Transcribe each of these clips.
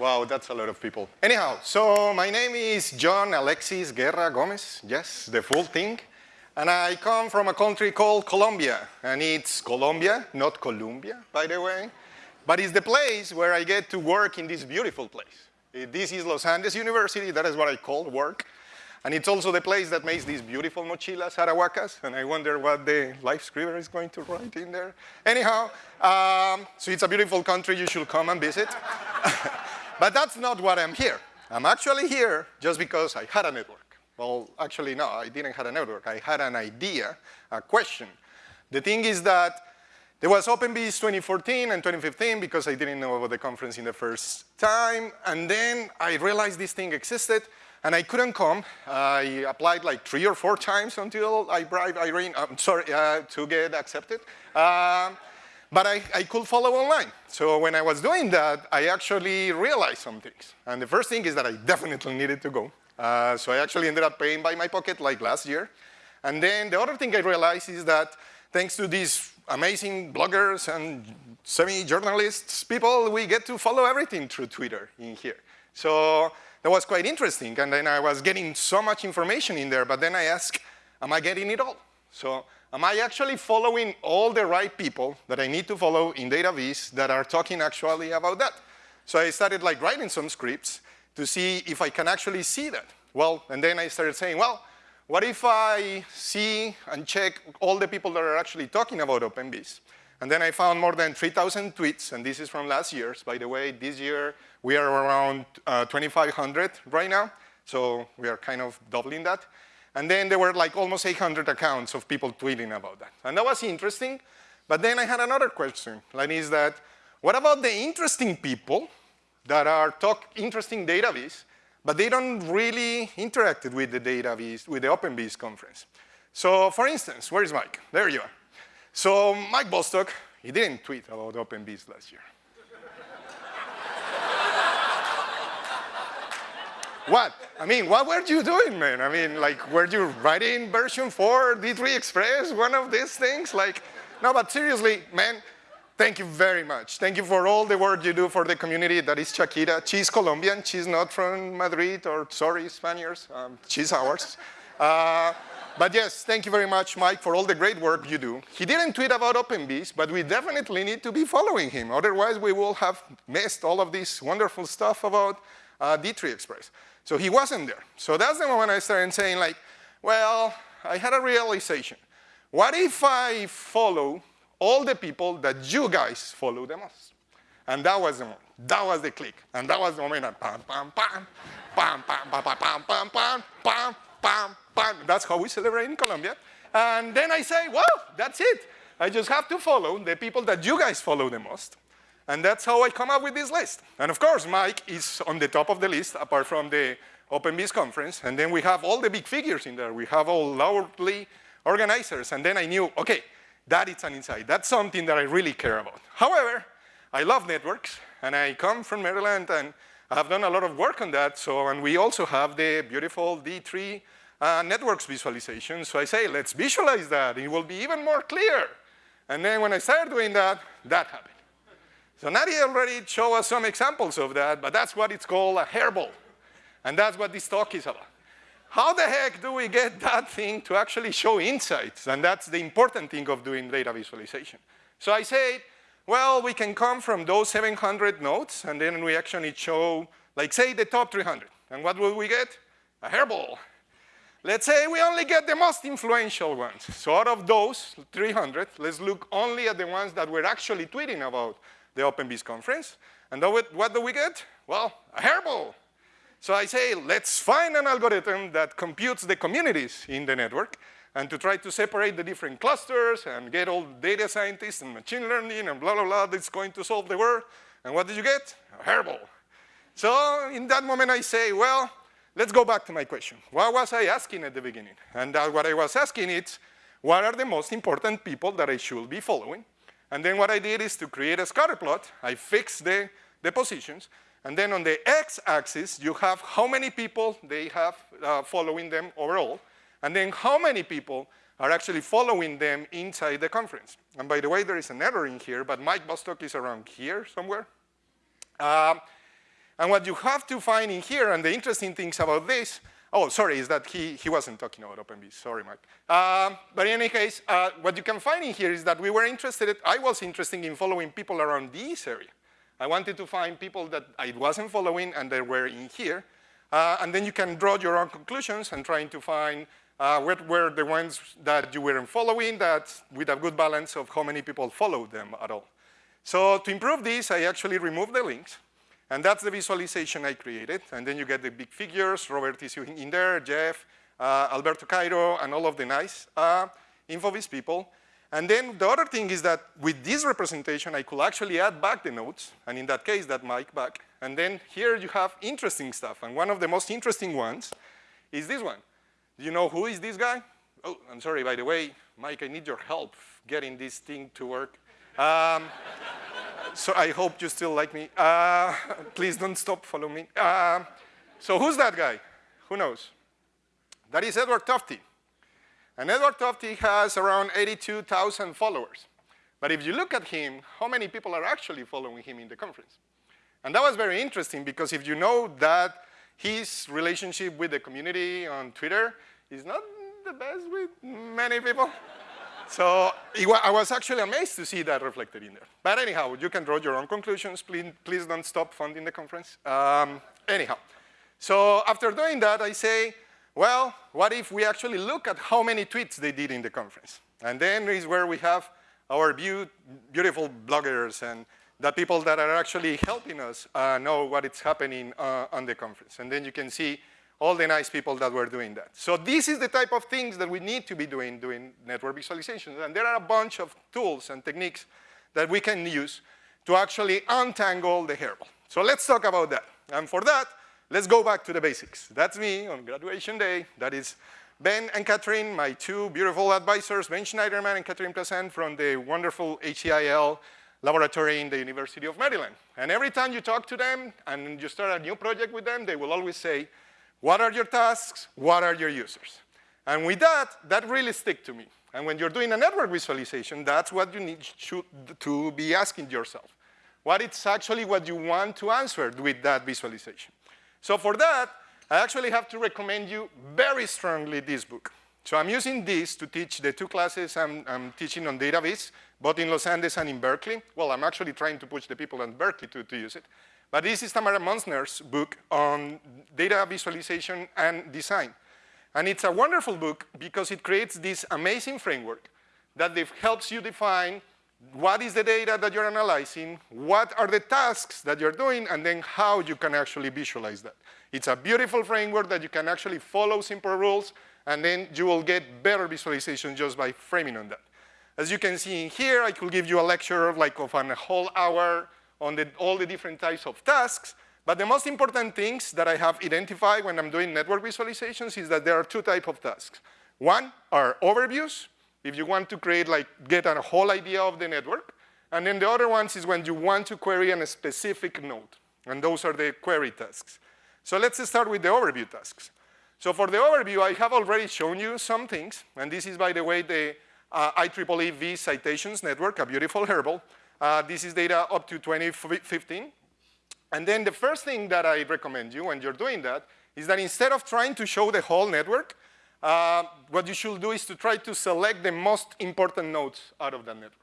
Wow, that's a lot of people. Anyhow, so my name is John Alexis Guerra Gomez. Yes, the full thing. And I come from a country called Colombia. And it's Colombia, not Columbia, by the way. But it's the place where I get to work in this beautiful place. This is Los Andes University. That is what I call work. And it's also the place that makes these beautiful mochilas, arahuacas, and I wonder what the LiveScriber is going to write in there. Anyhow, um, so it's a beautiful country, you should come and visit. but that's not what I'm here. I'm actually here just because I had a network. Well, actually, no, I didn't have a network. I had an idea, a question. The thing is that there was OpenVis 2014 and 2015 because I didn't know about the conference in the first time. And then I realized this thing existed. And I couldn't come. I applied like three or four times until I bribed Irene, I'm sorry, uh, to get accepted. Um, but I, I, could follow online. So when I was doing that, I actually realized some things. And the first thing is that I definitely needed to go. Uh, so I actually ended up paying by my pocket like last year. And then the other thing I realized is that thanks to these amazing bloggers and semi-journalists, people, we get to follow everything through Twitter in here. So that was quite interesting. And then I was getting so much information in there, but then I asked, am I getting it all? So am I actually following all the right people that I need to follow in DataVis that are talking actually about that? So I started like writing some scripts to see if I can actually see that. Well, and then I started saying, well, what if I see and check all the people that are actually talking about OpenVis? And then I found more than 3,000 tweets, and this is from last year's. By the way, this year we are around uh, 2,500 right now, so we are kind of doubling that. And then there were like almost 800 accounts of people tweeting about that. And that was interesting, but then I had another question, and is that, what about the interesting people that are talk interesting DataVis, but they don't really interacted with the database, with the OpenVis conference. So for instance, where is Mike? There you are. So Mike Bostock, he didn't tweet about OpenVis last year. What? I mean, what were you doing, man? I mean, like, were you writing version 4, D3 Express, one of these things? Like, no, but seriously, man, thank you very much. Thank you for all the work you do for the community that is Shakira. She's Colombian, she's not from Madrid, or sorry, Spaniards, um, she's ours. Uh, but yes, thank you very much, Mike, for all the great work you do. He didn't tweet about OpenVis, but we definitely need to be following him. Otherwise, we will have missed all of this wonderful stuff about uh, D3 Express. So he wasn't there. So that's the moment I started saying like, well, I had a realization. What if I follow all the people that you guys follow the most? And that was the moment. That was the click. And that was the moment. Pam, pam, pam, pam, pam, pam, pam, pam, pam, pam, pam, pam, pam. That's how we celebrate in Colombia. And then I say, well, that's it. I just have to follow the people that you guys follow the most. And that's how I come up with this list. And of course, Mike is on the top of the list, apart from the OpenVis conference. And then we have all the big figures in there. We have all loudly organizers. And then I knew, okay, that is an insight. That's something that I really care about. However, I love networks, and I come from Maryland, and I have done a lot of work on that. So, and we also have the beautiful D3 uh, networks visualization. So I say, let's visualize that. It will be even more clear. And then when I started doing that, that happened. So Nadia already showed us some examples of that, but that's what it's called a hairball. And that's what this talk is about. How the heck do we get that thing to actually show insights? And that's the important thing of doing data visualization. So I said, well, we can come from those 700 nodes, and then we actually show, like say, the top 300. And what will we get? A hairball. Let's say we only get the most influential ones. So out of those 300, let's look only at the ones that we're actually tweeting about the OpenVis conference. And what do we get? Well, a hairball. So I say, let's find an algorithm that computes the communities in the network and to try to separate the different clusters and get all data scientists and machine learning and blah, blah, blah that's going to solve the world. And what did you get? A hairball. So in that moment I say, well, let's go back to my question. What was I asking at the beginning? And what I was asking is, what are the most important people that I should be following? And then what I did is to create a scatter plot. I fixed the, the positions. And then on the x-axis, you have how many people they have uh, following them overall and then how many people are actually following them inside the conference. And by the way, there is an error in here, but Mike Bostock is around here somewhere. Um, And what you have to find in here, and the interesting things about this, oh, sorry, is that he, he wasn't talking about OpenVis, sorry, Mike. Uh, but in any case, uh, what you can find in here is that we were interested, I was interested in following people around this area. I wanted to find people that I wasn't following and they were in here. Uh, and then you can draw your own conclusions and trying to find uh, what were the ones that you weren't following that with a good balance of how many people followed them at all. So to improve this, I actually removed the links. And that's the visualization I created. And then you get the big figures, Robert is in there, Jeff, uh, Alberto Cairo, and all of the nice uh, InfoVis people. And then the other thing is that with this representation, I could actually add back the nodes, and in that case, that mic back. And then here you have interesting stuff. And one of the most interesting ones is this one. Do you know who is this guy? Oh, I'm sorry, by the way, Mike, I need your help getting this thing to work. Um, so I hope you still like me. Uh, please don't stop following me. Uh, so who's that guy? Who knows? That is Edward Tufte. And Edward Tufte has around 82,000 followers. But if you look at him, how many people are actually following him in the conference? And that was very interesting because if you know that his relationship with the community on Twitter is not the best with many people. So I was actually amazed to see that reflected in there. But anyhow, you can draw your own conclusions. Please, please don't stop funding the conference. Um, anyhow, so after doing that, I say, well, what if we actually look at how many tweets they did in the conference? And then is where we have our be beautiful bloggers and the people that are actually helping us uh, know what is happening uh, on the conference. And then you can see all the nice people that were doing that. So this is the type of things that we need to be doing, doing network visualizations. And there are a bunch of tools and techniques that we can use to actually untangle the hairball. So let's talk about that. And for that, let's go back to the basics. That's me on graduation day. That is Ben and Catherine, my two beautiful advisors, Ben Shneiderman and Catherine Plaisant from the wonderful HCIL laboratory in the University of Maryland. And every time you talk to them and you start a new project with them, they will always say, what are your tasks? What are your users? And with that, that really stick to me. And when you're doing a network visualization, that's what you need to be asking yourself. What is actually what you want to answer with that visualization? So for that, I actually have to recommend you very strongly this book. So I'm using this to teach the two classes I'm, I'm teaching on DataVis, both in Los Andes and in Berkeley. Well, I'm actually trying to push the people in Berkeley to, to use it. But this is Tamara Munzner's book on data visualization and design. And it's a wonderful book because it creates this amazing framework that helps you define what is the data that you're analyzing, what are the tasks that you're doing, and then how you can actually visualize that. It's a beautiful framework that you can actually follow simple rules, and then you will get better visualization just by framing on that. As you can see in here, I could give you a lecture of like of an whole hour on the, all the different types of tasks, but the most important things that I have identified when I'm doing network visualizations is that there are two types of tasks. One are overviews, if you want to create like, get a whole idea of the network, and then the other ones is when you want to query on a specific node, and those are the query tasks. So let's start with the overview tasks. So for the overview, I have already shown you some things, and this is, by the way, the uh, IEEE V citations network, a beautiful hairball. Uh, this is data up to 2015. And then the first thing that I recommend you when you're doing that is that instead of trying to show the whole network, uh, what you should do is to try to select the most important nodes out of that network.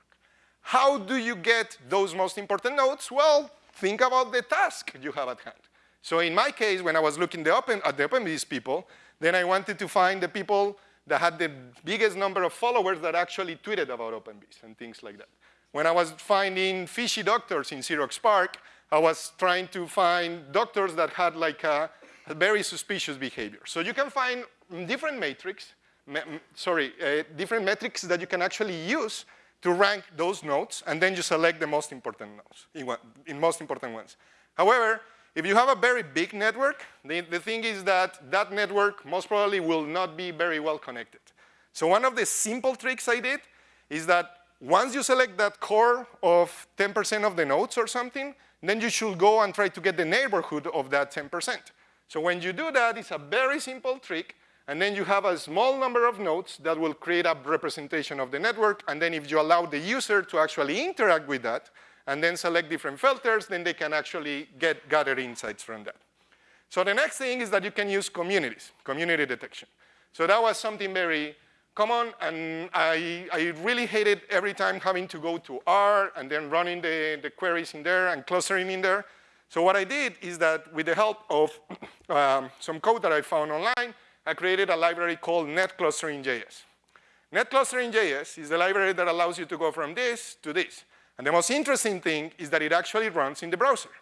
How do you get those most important nodes? Well, think about the task you have at hand. So in my case, when I was looking the open, at the OpenVis people, then I wanted to find the people that had the biggest number of followers that actually tweeted about OpenVis and things like that. When I was finding fishy doctors in Xerox PARC, I was trying to find doctors that had like a, a very suspicious behavior. So you can find different metrics, me, sorry, uh, different metrics that you can actually use to rank those nodes, and then you select the most important nodes, in, one, in most important ones. However, if you have a very big network, the, the thing is that that network most probably will not be very well connected. So one of the simple tricks I did is that once you select that core of 10% of the nodes or something, then you should go and try to get the neighborhood of that 10%. So when you do that, it's a very simple trick, and then you have a small number of nodes that will create a representation of the network, and then if you allow the user to actually interact with that, and then select different filters, then they can actually get gather insights from that. So the next thing is that you can use communities, community detection. So that was something very common, and I, I really hated every time having to go to R and then running the, the queries in there and clustering in there. So what I did is that with the help of um, some code that I found online, I created a library called NetClustering.js. NetClustering.js is the library that allows you to go from this to this. And the most interesting thing is that it actually runs in the browser.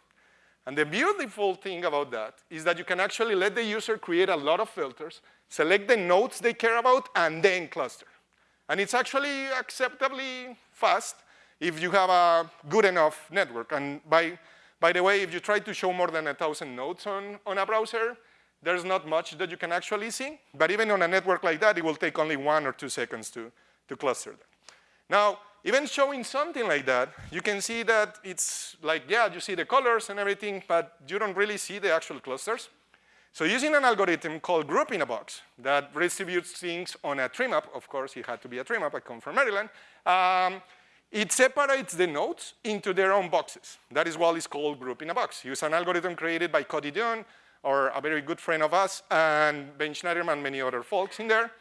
And the beautiful thing about that is that you can actually let the user create a lot of filters, select the nodes they care about, and then cluster. And it's actually acceptably fast if you have a good enough network. And by, by the way, if you try to show more than a 1,000 nodes on, on a browser, there's not much that you can actually see. But even on a network like that, it will take only one or two seconds to, to cluster them. Now, even showing something like that, you can see that it's like, yeah, you see the colors and everything, but you don't really see the actual clusters. So using an algorithm called group in a box that redistributes things on a tree map, of course it had to be a tree map, I come from Maryland, um, it separates the nodes into their own boxes. That is what is called group in a box. Use an algorithm created by Cody Dunne, or a very good friend of us, and Ben Shneiderman and many other folks in there.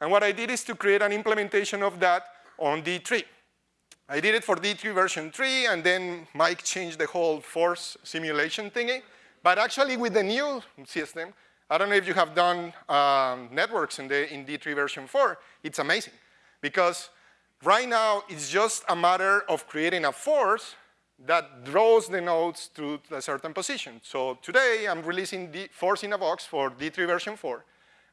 And what I did is to create an implementation of that on D3. I did it for D3 version 3, and then Mike changed the whole force simulation thingy. But actually, with the new system, I don't know if you have done um, networks in, the, in D3 version 4, it's amazing. Because right now, it's just a matter of creating a force that draws the nodes to a certain position. So today, I'm releasing the force in a box for D3 version 4.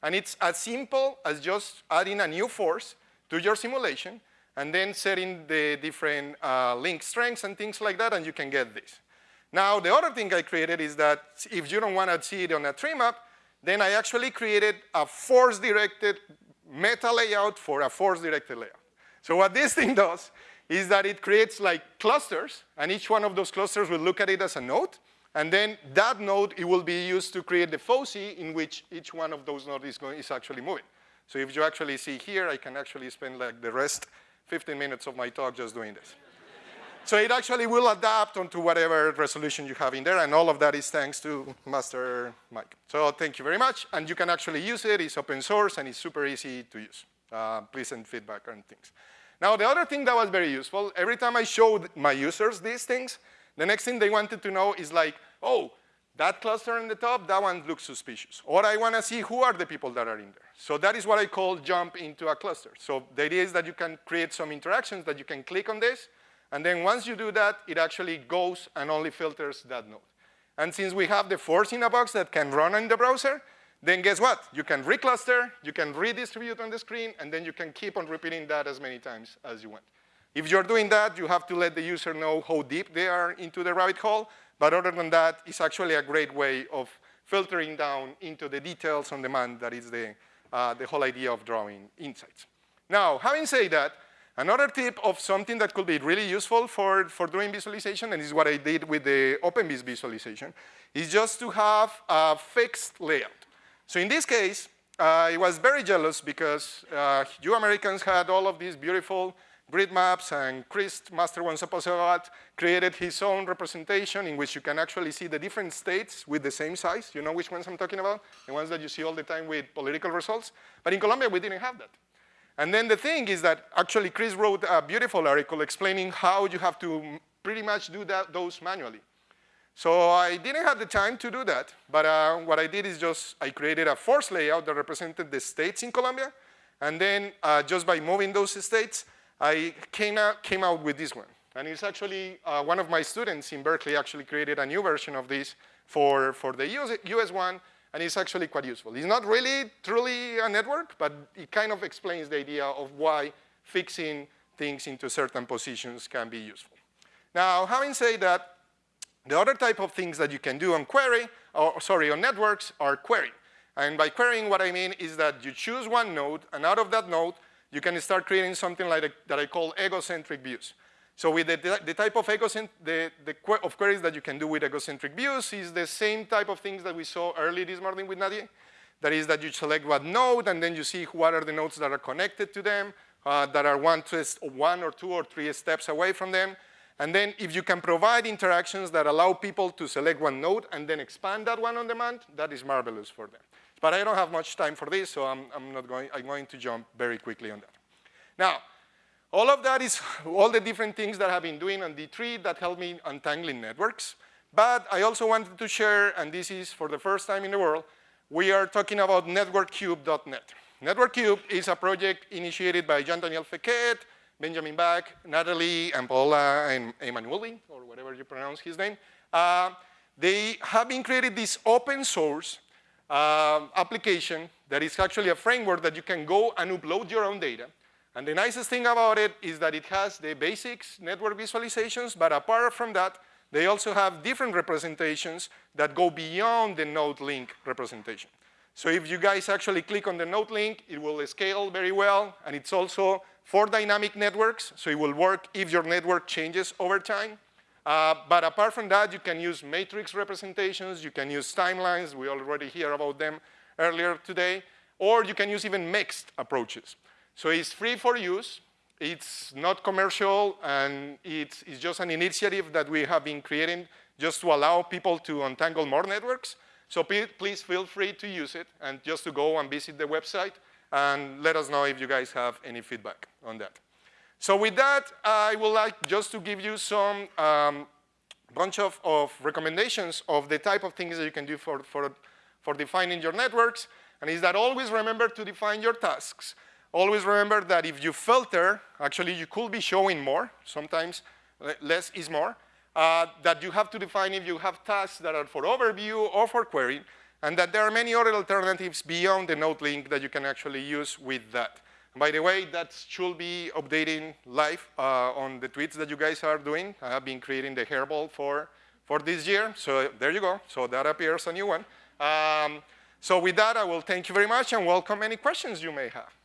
And it's as simple as just adding a new force to your simulation and then setting the different uh, link strengths and things like that, and you can get this. Now, the other thing I created is that if you don't want to see it on a tree map, then I actually created a force-directed meta layout for a force-directed layout. So what this thing does is that it creates like clusters, and each one of those clusters will look at it as a node, and then that node, it will be used to create the foci in which each one of those nodes is, going, is actually moving. So if you actually see here, I can actually spend like the rest 15 minutes of my talk just doing this. So it actually will adapt onto whatever resolution you have in there, and all of that is thanks to Master Mike. So thank you very much, and you can actually use it. It's open source, and it's super easy to use. Uh, please send feedback and things. Now, the other thing that was very useful, every time I showed my users these things, the next thing they wanted to know is like, oh, that cluster in the top, that one looks suspicious. Or I want to see who are the people that are in there. So that is what I call jump into a cluster. So the idea is that you can create some interactions that you can click on this, and then once you do that, it actually goes and only filters that node. And since we have the force in a box that can run in the browser, then guess what? You can recluster, you can redistribute on the screen, and then you can keep on repeating that as many times as you want. If you're doing that, you have to let the user know how deep they are into the rabbit hole, but other than that, it's actually a great way of filtering down into the details on demand that is the, uh, the whole idea of drawing insights. Now, having said that, another tip of something that could be really useful for, for doing visualization, and this is what I did with the OpenVis visualization, is just to have a fixed layout. So in this case, uh, I was very jealous because uh, you Americans had all of these beautiful grid maps, and Chris Master Wongsuphasawat created his own representation in which you can actually see the different states with the same size. You know which ones I'm talking about? The ones that you see all the time with political results. But in Colombia, we didn't have that. And then the thing is that actually Chris wrote a beautiful article explaining how you have to pretty much do that, those manually. So I didn't have the time to do that, but uh, what I did is just, I created a force layout that represented the states in Colombia, and then uh, just by moving those states, I came out, came out with this one. And it's actually, uh, one of my students in Berkeley actually created a new version of this for, for the US, US one, and it's actually quite useful. It's not really truly a network, but it kind of explains the idea of why fixing things into certain positions can be useful. Now, having said that, the other type of things that you can do on query, or sorry, on networks are querying. And by querying, what I mean is that you choose one node, and out of that node, you can start creating something like a, that I call egocentric views. So with the, the type of, the, the of queries that you can do with egocentric views is the same type of things that we saw early this morning with Nadia. That is that you select what node, and then you see what are the nodes that are connected to them, uh, that are one, twist, one or two or three steps away from them. And then if you can provide interactions that allow people to select one node and then expand that one on demand, that is marvelous for them. But I don't have much time for this, so I'm, I'm not going, I'm going to jump very quickly on that. Now, all of that is all the different things that I've been doing on D3 that help me untangling networks. But I also wanted to share, and this is for the first time in the world, we are talking about networkcube.net. NetworkCube is a project initiated by Jean-Daniel Fekete, Benjamin Bach, Natalie, and Paola, and Emanuele, or whatever you pronounce his name. Uh, they have been created this open source uh, application that is actually a framework that you can go and upload your own data. And the nicest thing about it is that it has the basics network visualizations, but apart from that, they also have different representations that go beyond the node link representation. So if you guys actually click on the node link, it will scale very well, and it's also for dynamic networks, so it will work if your network changes over time. Uh, but apart from that, you can use matrix representations, you can use timelines, we already hear about them earlier today, or you can use even mixed approaches. So it's free for use, it's not commercial, and it's, it's just an initiative that we have been creating just to allow people to untangle more networks. So please feel free to use it and just to go and visit the website and let us know if you guys have any feedback on that. So with that, I would like just to give you some um, bunch of, of recommendations of the type of things that you can do for, for, for defining your networks. And is that always remember to define your tasks. Always remember that if you filter, actually you could be showing more, sometimes less is more, uh, that you have to define if you have tasks that are for overview or for query, and that there are many other alternatives beyond the node link that you can actually use with that. by the way, that should be updating live uh, on the tweets that you guys are doing. I have been creating the hairball for, for this year, so there you go. So that appears a new one. Um, so with that, I will thank you very much and welcome any questions you may have.